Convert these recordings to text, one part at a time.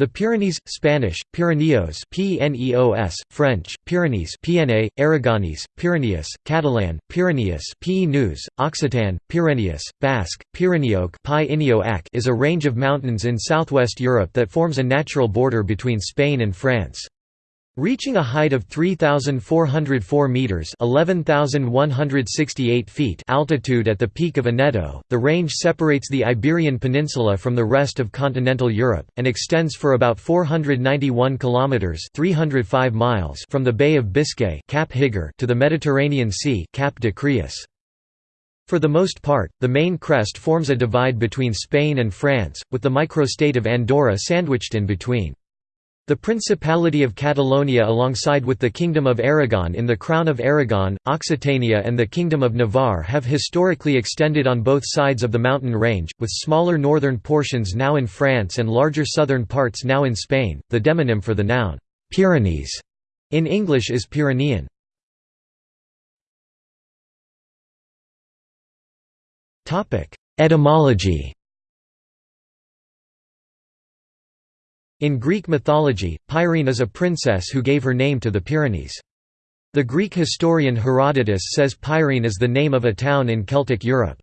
The Pyrenees, Spanish, Pirineos P-N-E-O-S, French, Pyrenees PNA, Aragonese, Pyrenees, Catalan, Pyrenees P News, Occitan, Pyrenees, Basque, Pyreneoc is a range of mountains in southwest Europe that forms a natural border between Spain and France. Reaching a height of 3,404 metres 11,168 feet altitude at the peak of Aneto, the range separates the Iberian Peninsula from the rest of continental Europe, and extends for about 491 kilometres 305 miles from the Bay of Biscay Cap Higuer to the Mediterranean Sea Cap de Creus. For the most part, the main crest forms a divide between Spain and France, with the microstate of Andorra sandwiched in between. The Principality of Catalonia alongside with the Kingdom of Aragon in the Crown of Aragon, Occitania and the Kingdom of Navarre have historically extended on both sides of the mountain range, with smaller northern portions now in France and larger southern parts now in Spain. The demonym for the noun, Pyrenees, in English is Pyrenean. Etymology In Greek mythology, Pyrene is a princess who gave her name to the Pyrenees. The Greek historian Herodotus says Pyrene is the name of a town in Celtic Europe.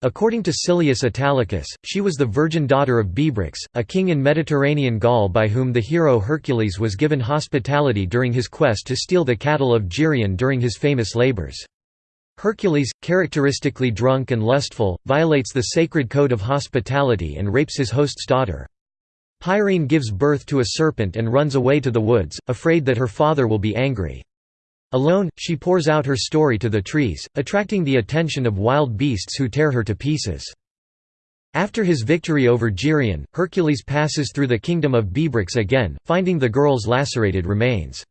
According to Silius Italicus, she was the virgin daughter of Bebryx, a king in Mediterranean Gaul by whom the hero Hercules was given hospitality during his quest to steal the cattle of Geryon during his famous labors. Hercules, characteristically drunk and lustful, violates the sacred code of hospitality and rapes his host's daughter. Pyrene gives birth to a serpent and runs away to the woods, afraid that her father will be angry. Alone, she pours out her story to the trees, attracting the attention of wild beasts who tear her to pieces. After his victory over Geryon, Hercules passes through the kingdom of Bebryx again, finding the girl's lacerated remains.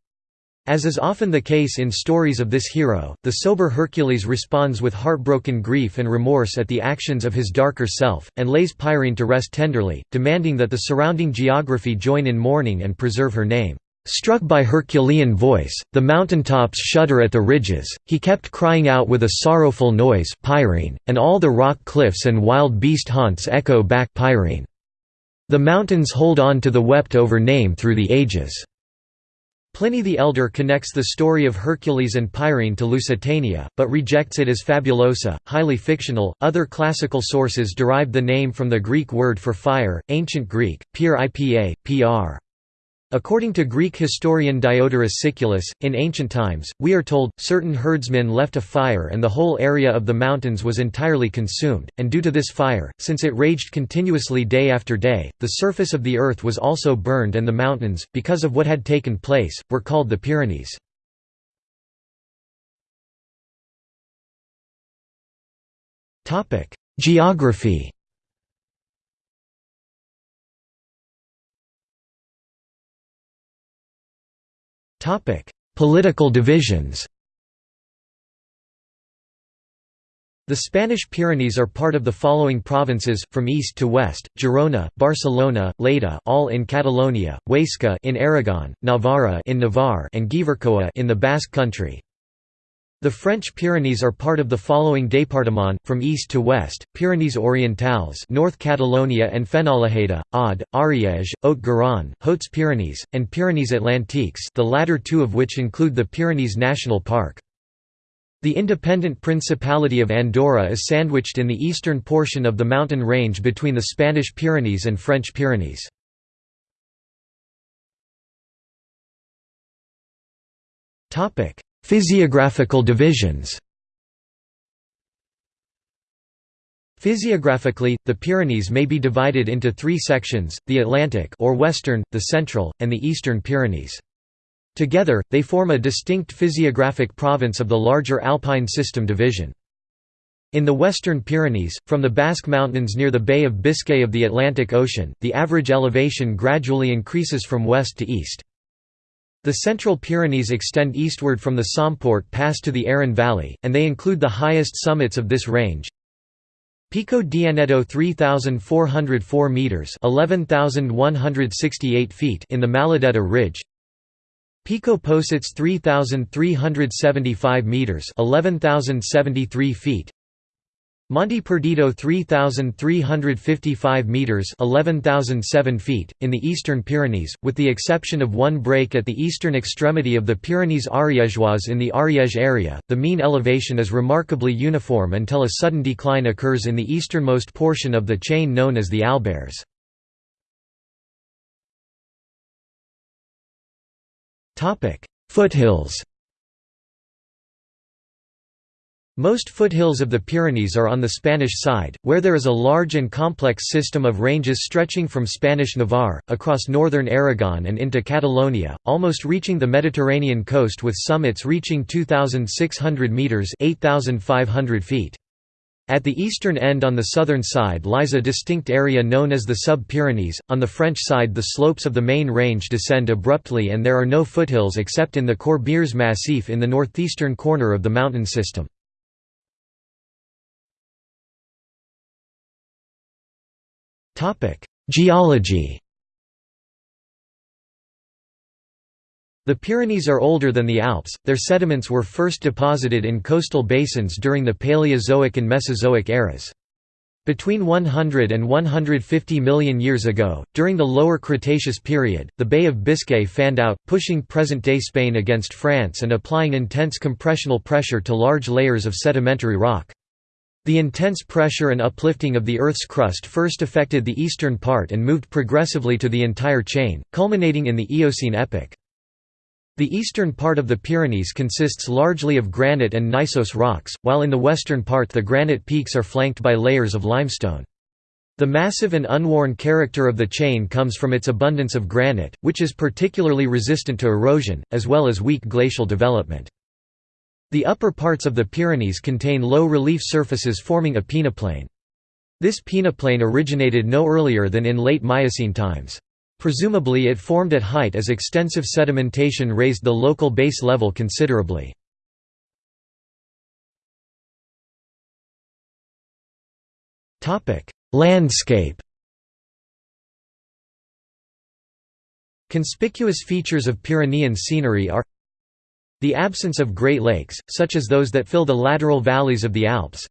As is often the case in stories of this hero, the sober Hercules responds with heartbroken grief and remorse at the actions of his darker self, and lays Pyrene to rest tenderly, demanding that the surrounding geography join in mourning and preserve her name. Struck by Herculean voice, the mountaintops shudder at the ridges, he kept crying out with a sorrowful noise Pyrene, and all the rock cliffs and wild beast haunts echo back Pyrene. The mountains hold on to the wept-over name through the ages. Pliny the Elder connects the story of Hercules and Pyrene to Lusitania, but rejects it as fabulosa, highly fictional. Other classical sources derived the name from the Greek word for fire, ancient Greek, pyr ipa, pr. According to Greek historian Diodorus Siculus, in ancient times, we are told, certain herdsmen left a fire and the whole area of the mountains was entirely consumed, and due to this fire, since it raged continuously day after day, the surface of the earth was also burned and the mountains, because of what had taken place, were called the Pyrenees. Geography Political divisions The Spanish Pyrenees are part of the following provinces, from east to west: Girona, Barcelona, Lleida, all in Catalonia, Huesca in Aragon, Navarra in Navarre, and Gipuzkoa in the Basque Country. The French Pyrenees are part of the following départements, from east to west, Pyrenees Orientales North Catalonia and Fenolheda, Aude, Ariège, Haute-Garonne, Hautes-Pyrénées, and Pyrenees Atlantiques the latter two of which include the Pyrenees National Park. The independent Principality of Andorra is sandwiched in the eastern portion of the mountain range between the Spanish Pyrenees and French Pyrenees. Topic: Physiographical divisions Physiographically, the Pyrenees may be divided into three sections, the Atlantic or Western, the Central, and the Eastern Pyrenees. Together, they form a distinct physiographic province of the larger Alpine system division. In the Western Pyrenees, from the Basque Mountains near the Bay of Biscay of the Atlantic Ocean, the average elevation gradually increases from west to east. The Central Pyrenees extend eastward from the Somport Pass to the Aran Valley, and they include the highest summits of this range. Pico Dianeto 3404 meters, 11168 feet in the Maladeta Ridge. Pico Posets 3375 meters, 11073 feet. Monte Perdido 3,355 metres 11,007 feet, in the eastern Pyrenees, with the exception of one break at the eastern extremity of the Pyrenees Ariégeois in the Ariège area, the mean elevation is remarkably uniform until a sudden decline occurs in the easternmost portion of the chain known as the Albères. Foothills Most foothills of the Pyrenees are on the Spanish side, where there is a large and complex system of ranges stretching from Spanish Navarre, across northern Aragon and into Catalonia, almost reaching the Mediterranean coast with summits reaching 2,600 metres 8,500 feet. At the eastern end on the southern side lies a distinct area known as the Sub-Pyrenees, on the French side the slopes of the main range descend abruptly and there are no foothills except in the Corbières Massif in the northeastern corner of the mountain system. Geology The Pyrenees are older than the Alps, their sediments were first deposited in coastal basins during the Paleozoic and Mesozoic eras. Between 100 and 150 million years ago, during the Lower Cretaceous period, the Bay of Biscay fanned out, pushing present-day Spain against France and applying intense compressional pressure to large layers of sedimentary rock. The intense pressure and uplifting of the Earth's crust first affected the eastern part and moved progressively to the entire chain, culminating in the Eocene epoch. The eastern part of the Pyrenees consists largely of granite and gneiss rocks, while in the western part the granite peaks are flanked by layers of limestone. The massive and unworn character of the chain comes from its abundance of granite, which is particularly resistant to erosion, as well as weak glacial development. The upper parts of the Pyrenees contain low relief surfaces forming a peneplain. This peneplain originated no earlier than in late Miocene times. Presumably it formed at height as extensive sedimentation raised the local base level considerably. Landscape Conspicuous features of Pyrenean scenery are the absence of Great Lakes, such as those that fill the lateral valleys of the Alps.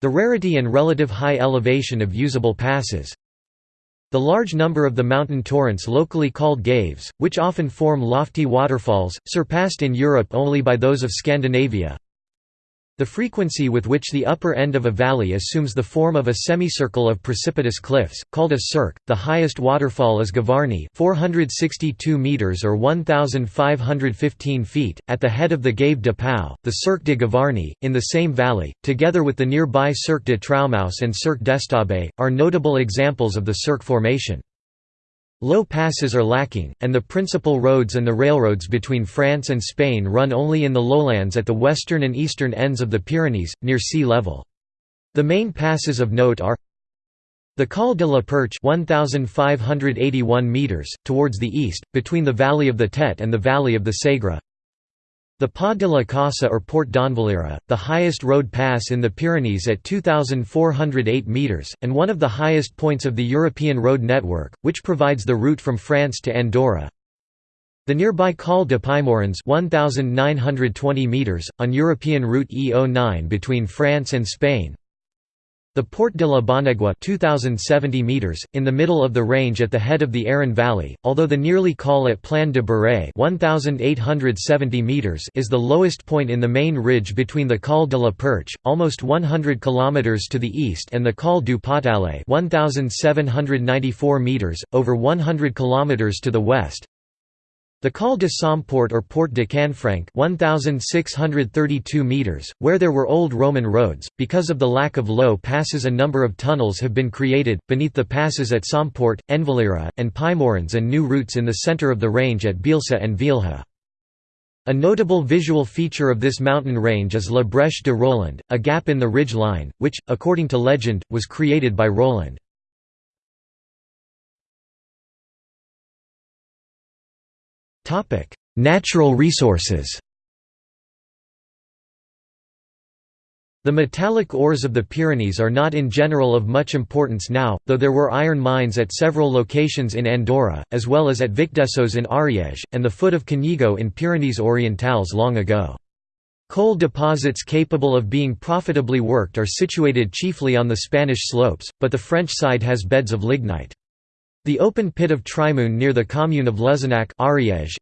The rarity and relative high elevation of usable passes. The large number of the mountain torrents locally called gaves, which often form lofty waterfalls, surpassed in Europe only by those of Scandinavia. The frequency with which the upper end of a valley assumes the form of a semicircle of precipitous cliffs, called a cirque. The highest waterfall is Gavarnie, 462 meters or 1515 feet, at the head of the Gave de Pau, the Cirque de Gavarnie, in the same valley, together with the nearby Cirque de Troumouse and Cirque d'Estaubé, are notable examples of the cirque formation. Low passes are lacking, and the principal roads and the railroads between France and Spain run only in the lowlands at the western and eastern ends of the Pyrenees, near sea level. The main passes of note are the Col de la Perche 1,581 meters, towards the east, between the valley of the Tet and the valley of the Segre the Pas de la Casa or Port d'Envalira, the highest road pass in the Pyrenees at 2,408 metres, and one of the highest points of the European road network, which provides the route from France to Andorra. The nearby Col de Puymorens 1,920 metres, on European route E09 between France and Spain, the Port de la Bonaigua 2070 meters, in the middle of the range at the head of the Aran Valley, although the nearly call at Plan de Beret 1870 meters is the lowest point in the main ridge between the Col de la Perche, almost 100 kilometers to the east and the Col du Pourtalet 1794 meters, over 100 kilometers to the west, the Col de Somport or Port de Canfranc 1,632 meters, where there were old Roman roads, because of the lack of low passes a number of tunnels have been created, beneath the passes at Somport, Envalira, and Puymorens and new routes in the centre of the range at Bielsa and Vielha. A notable visual feature of this mountain range is La Brèche de Roland, a gap in the ridge line, which, according to legend, was created by Roland. Natural resources The metallic ores of the Pyrenees are not in general of much importance now, though there were iron mines at several locations in Andorra, as well as at Vicdessos in Ariège, and the foot of Canigó in Pyrenees Orientales long ago. Coal deposits capable of being profitably worked are situated chiefly on the Spanish slopes, but the French side has beds of lignite. The open pit of Trimoun near the commune of Luzenac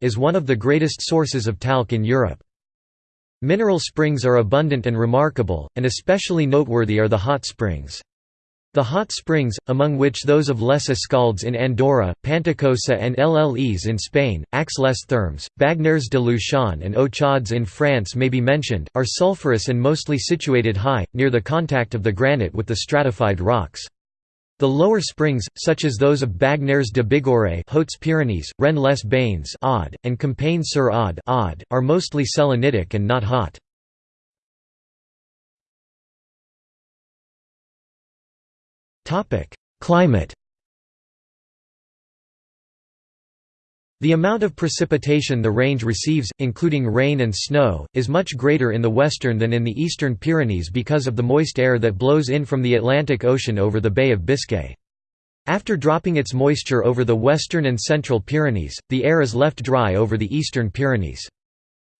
is one of the greatest sources of talc in Europe. Mineral springs are abundant and remarkable, and especially noteworthy are the hot springs. The hot springs, among which those of Les Escaldes in Andorra, Panticosa and Lles in Spain, Aix les Thermes, Bagnères de Luchon and Eaux-Chaudes in France may be mentioned, are sulphurous and mostly situated high, near the contact of the granite with the stratified rocks. The lower springs, such as those of Bagnères de Bigorre Hautes-Pyrénées, Rennes-les-Bains and Campagne-sur-Aude are mostly selenitic and not hot. Climate The amount of precipitation the range receives, including rain and snow, is much greater in the western than in the eastern Pyrenees because of the moist air that blows in from the Atlantic Ocean over the Bay of Biscay. After dropping its moisture over the western and central Pyrenees, the air is left dry over the eastern Pyrenees.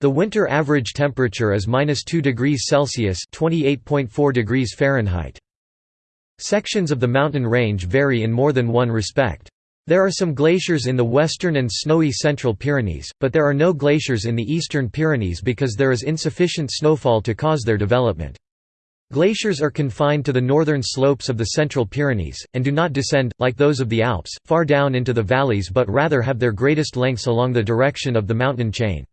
The winter average temperature is -2 degrees Celsius (28.4 degrees Fahrenheit). Sections of the mountain range vary in more than one respect. There are some glaciers in the western and snowy central Pyrenees, but there are no glaciers in the eastern Pyrenees because there is insufficient snowfall to cause their development. Glaciers are confined to the northern slopes of the central Pyrenees, and do not descend, like those of the Alps, far down into the valleys but rather have their greatest lengths along the direction of the mountain chain.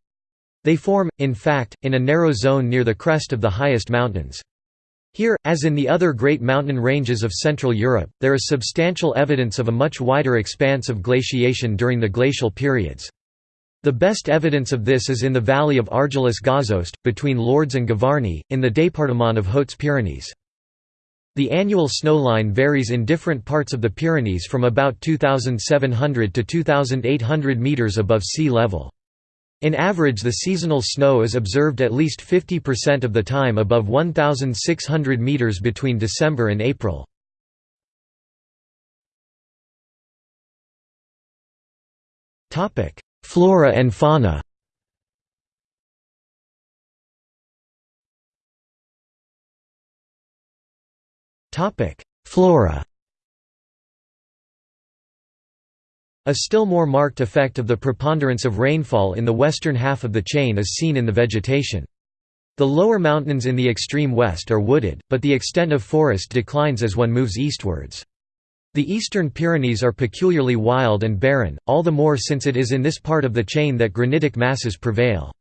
They form, in fact, in a narrow zone near the crest of the highest mountains. Here, as in the other great mountain ranges of Central Europe, there is substantial evidence of a much wider expanse of glaciation during the glacial periods. The best evidence of this is in the valley of Argelès-Gazost, between Lourdes and Gavarnie, in the département of Hautes-Pyrénées. The annual snowline varies in different parts of the Pyrenees from about 2,700 to 2,800 metres above sea level. In average the seasonal snow is observed at least 50% of the time above 1,600 meters between December and April. Flora and fauna Flora A still more marked effect of the preponderance of rainfall in the western half of the chain is seen in the vegetation. The lower mountains in the extreme west are wooded, but the extent of forest declines as one moves eastwards. The eastern Pyrenees are peculiarly wild and barren, all the more since it is in this part of the chain that granitic masses prevail.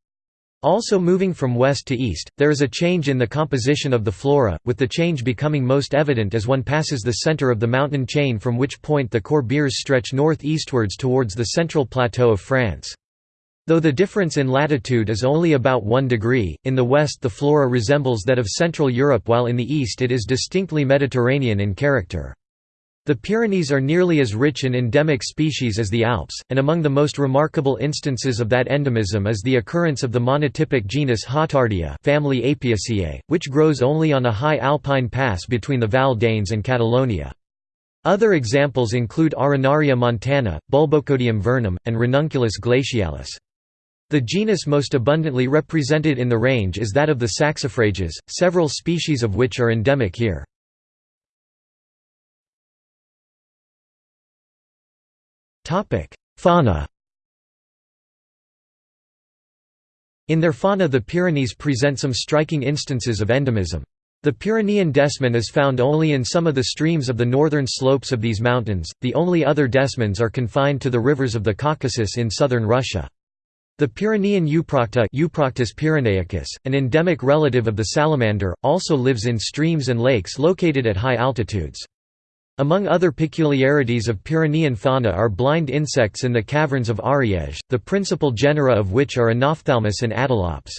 Also moving from west to east, there is a change in the composition of the flora, with the change becoming most evident as one passes the center of the mountain chain from which point the Corbières stretch north-eastwards towards the central plateau of France. Though the difference in latitude is only about 1 degree, in the west the flora resembles that of Central Europe while in the east it is distinctly Mediterranean in character. The Pyrenees are nearly as rich in endemic species as the Alps, and among the most remarkable instances of that endemism is the occurrence of the monotypic genus Xatardia family Apiaceae, which grows only on a high alpine pass between the Val d'Eyne and Catalonia. Other examples include Arenaria montana, Bulbocodium vernum, and Ranunculus glacialis. The genus most abundantly represented in the range is that of the saxifrages, several species of which are endemic here. Topic: Fauna. In their fauna the Pyrenees present some striking instances of endemism. The Pyrenean desman is found only in some of the streams of the northern slopes of these mountains, the only other desmans are confined to the rivers of the Caucasus in southern Russia. The Pyrenean euprocte Euproctus pyrenaicus, an endemic relative of the salamander, also lives in streams and lakes located at high altitudes. Among other peculiarities of Pyrenean fauna are blind insects in the caverns of Ariège, the principal genera of which are Anophthalmus and Adelops.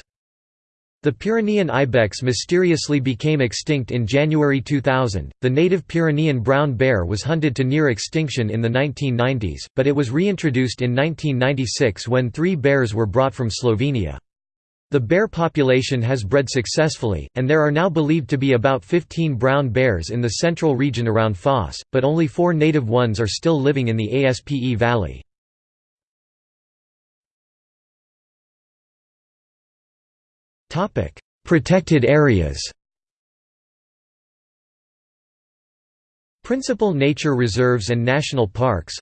The Pyrenean ibex mysteriously became extinct in January 2000. The native Pyrenean brown bear was hunted to near extinction in the 1990s, but it was reintroduced in 1996 when three bears were brought from Slovenia. The bear population has bred successfully, and there are now believed to be about 15 brown bears in the central region around Fos, but only four native ones are still living in the Aspe Valley. Protected areas. Principal nature reserves and national parks.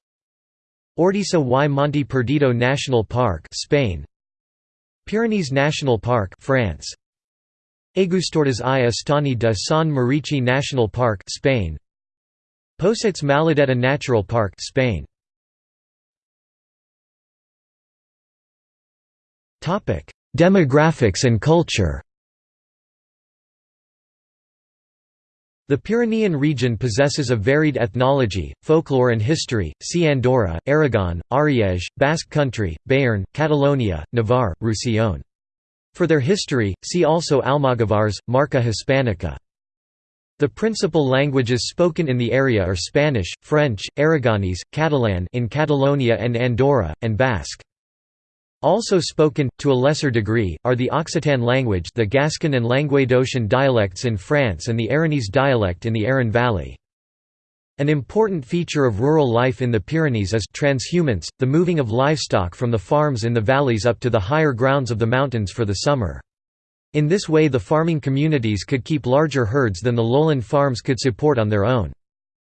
Ordesa y Monte Perdido National Park Spain Pyrenees National Park France. Aigüestortes i Estany de Sant Maurici National Park Spain. Posets Maladeta Natural Park Spain. Topic Demographics and culture The Pyrenean region possesses a varied ethnology, folklore and history, see Andorra, Aragon, Ariège, Basque Country, Béarn, Catalonia, Navarre, Roussillon. For their history, see also Almogavars, Marca Hispanica. The principal languages spoken in the area are Spanish, French, Aragonese, Catalan in Catalonia and Andorra, and Basque. Also spoken, to a lesser degree, are the Occitan language the Gascon and Languedocian dialects in France and the Aranese dialect in the Aran Valley. An important feature of rural life in the Pyrenees is transhumance, the moving of livestock from the farms in the valleys up to the higher grounds of the mountains for the summer. In this way the farming communities could keep larger herds than the lowland farms could support on their own.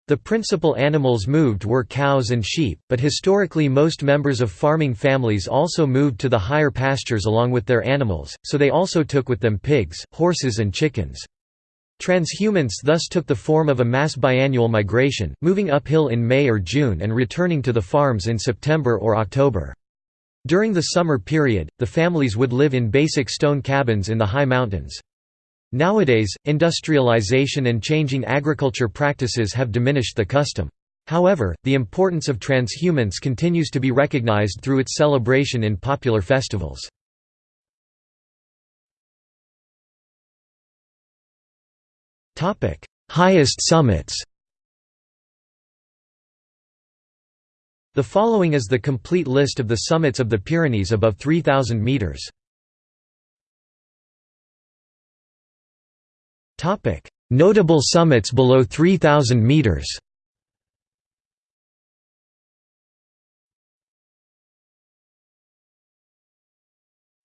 The principal animals moved were cows and sheep, but historically most members of farming families also moved to the higher pastures along with their animals, so they also took with them pigs, horses and chickens. Transhumance thus took the form of a mass biannual migration, moving uphill in May or June and returning to the farms in September or October. During the summer period, the families would live in basic stone cabins in the high mountains. Nowadays, industrialization and changing agriculture practices have diminished the custom. However, the importance of transhumance continues to be recognized through its celebration in popular festivals. Highest summits The following is the complete list of the summits of the Pyrenees above 3,000 metres. Topic: Notable summits below 3000 meters.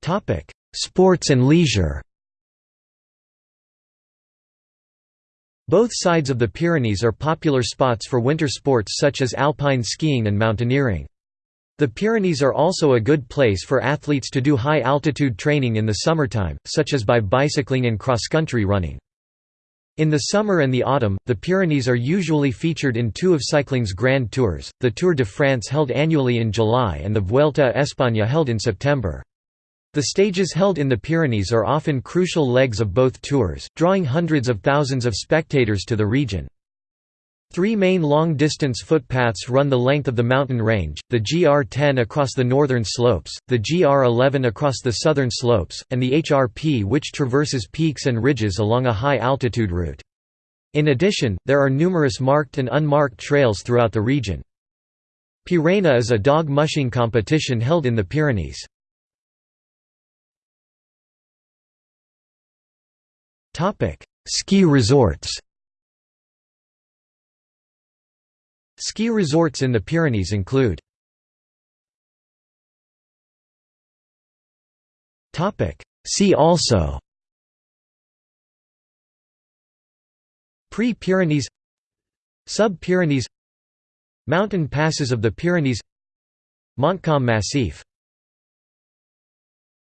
Topic: Sports and leisure. Both sides of the Pyrenees are popular spots for winter sports such as alpine skiing and mountaineering. The Pyrenees are also a good place for athletes to do high-altitude training in the summertime, such as by bicycling and cross-country running. In the summer and the autumn, the Pyrenees are usually featured in two of cycling's grand tours, the Tour de France held annually in July and the Vuelta a España held in September. The stages held in the Pyrenees are often crucial legs of both tours, drawing hundreds of thousands of spectators to the region. Three main long-distance footpaths run the length of the mountain range, the GR10 across the northern slopes, the GR11 across the southern slopes, and the HRP which traverses peaks and ridges along a high-altitude route. In addition, there are numerous marked and unmarked trails throughout the region. Pirena is a dog mushing competition held in the Pyrenees. Ski resorts Ski resorts in the Pyrenees include See also Pre-Pyrenees Sub-Pyrenees Mountain passes of the Pyrenees Montcalm Massif